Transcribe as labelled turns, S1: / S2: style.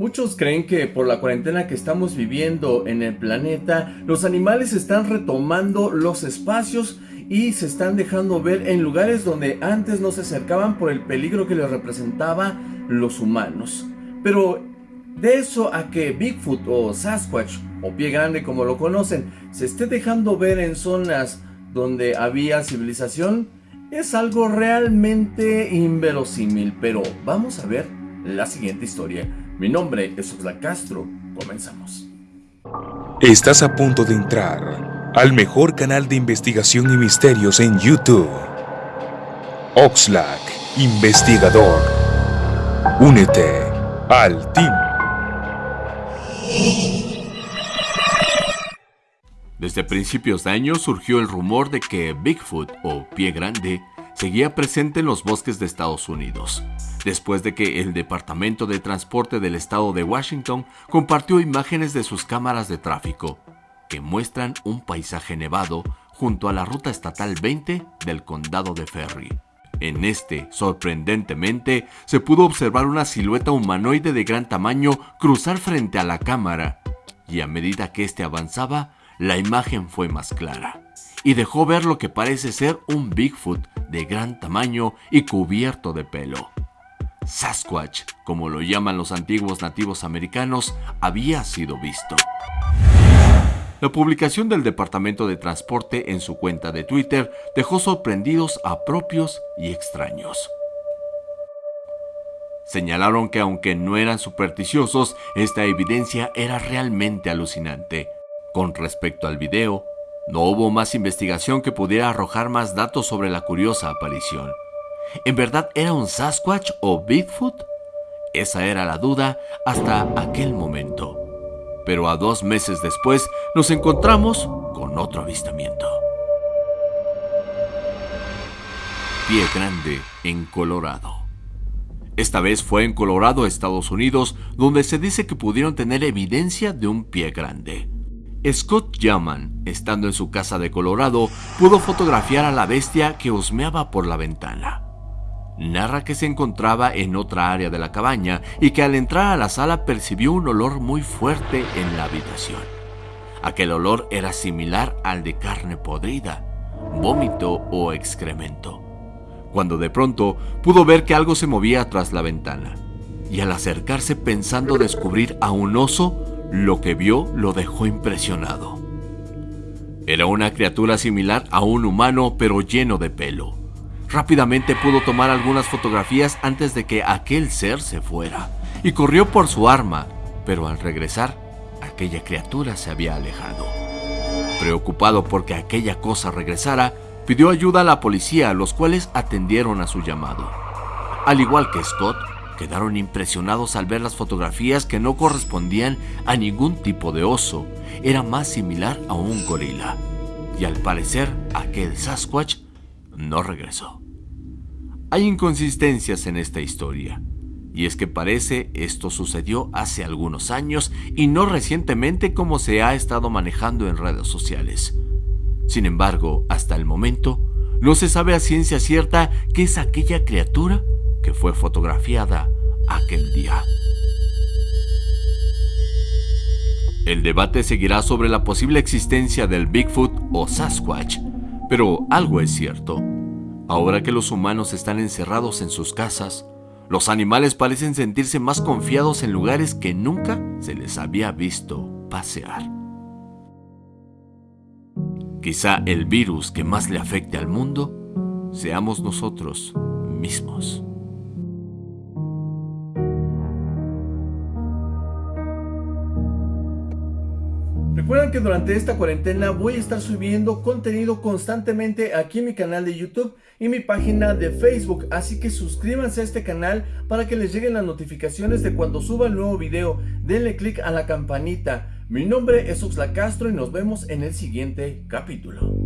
S1: Muchos creen que por la cuarentena que estamos viviendo en el planeta, los animales están retomando los espacios y se están dejando ver en lugares donde antes no se acercaban por el peligro que les representaba los humanos. Pero de eso a que Bigfoot o Sasquatch o Pie Grande como lo conocen se esté dejando ver en zonas donde había civilización es algo realmente inverosímil, pero vamos a ver la siguiente historia. Mi nombre es Oxlack Castro. Comenzamos.
S2: Estás a punto de entrar al mejor canal de investigación y misterios en YouTube. Oxlack, investigador. Únete al team.
S1: Desde principios de año surgió el rumor de que Bigfoot o Pie Grande seguía presente en los bosques de Estados Unidos después de que el Departamento de Transporte del Estado de Washington compartió imágenes de sus cámaras de tráfico, que muestran un paisaje nevado junto a la ruta estatal 20 del condado de Ferry. En este, sorprendentemente, se pudo observar una silueta humanoide de gran tamaño cruzar frente a la cámara, y a medida que éste avanzaba, la imagen fue más clara, y dejó ver lo que parece ser un Bigfoot de gran tamaño y cubierto de pelo. Sasquatch, como lo llaman los antiguos nativos americanos, había sido visto. La publicación del Departamento de Transporte en su cuenta de Twitter dejó sorprendidos a propios y extraños. Señalaron que aunque no eran supersticiosos, esta evidencia era realmente alucinante. Con respecto al video, no hubo más investigación que pudiera arrojar más datos sobre la curiosa aparición. ¿En verdad era un Sasquatch o Bigfoot? Esa era la duda hasta aquel momento. Pero a dos meses después nos encontramos con otro avistamiento. Pie Grande en Colorado. Esta vez fue en Colorado, Estados Unidos, donde se dice que pudieron tener evidencia de un pie grande. Scott Yaman, estando en su casa de Colorado, pudo fotografiar a la bestia que husmeaba por la ventana narra que se encontraba en otra área de la cabaña y que al entrar a la sala percibió un olor muy fuerte en la habitación. Aquel olor era similar al de carne podrida, vómito o excremento. Cuando de pronto pudo ver que algo se movía tras la ventana, y al acercarse pensando descubrir a un oso, lo que vio lo dejó impresionado. Era una criatura similar a un humano pero lleno de pelo Rápidamente pudo tomar algunas fotografías antes de que aquel ser se fuera y corrió por su arma, pero al regresar, aquella criatura se había alejado. Preocupado porque aquella cosa regresara, pidió ayuda a la policía, los cuales atendieron a su llamado. Al igual que Scott, quedaron impresionados al ver las fotografías que no correspondían a ningún tipo de oso, era más similar a un gorila. Y al parecer, aquel Sasquatch no regresó. Hay inconsistencias en esta historia, y es que parece esto sucedió hace algunos años y no recientemente como se ha estado manejando en redes sociales. Sin embargo, hasta el momento, no se sabe a ciencia cierta qué es aquella criatura fue fotografiada aquel día. El debate seguirá sobre la posible existencia del Bigfoot o Sasquatch, pero algo es cierto. Ahora que los humanos están encerrados en sus casas, los animales parecen sentirse más confiados en lugares que nunca se les había visto pasear. Quizá el virus que más le afecte al mundo seamos nosotros mismos. Recuerden que durante esta cuarentena voy a estar subiendo contenido constantemente aquí en mi canal de YouTube y mi página de Facebook, así que suscríbanse a este canal para que les lleguen las notificaciones de cuando suba el nuevo video. Denle click a la campanita. Mi nombre es Oxla Castro y nos vemos en el siguiente capítulo.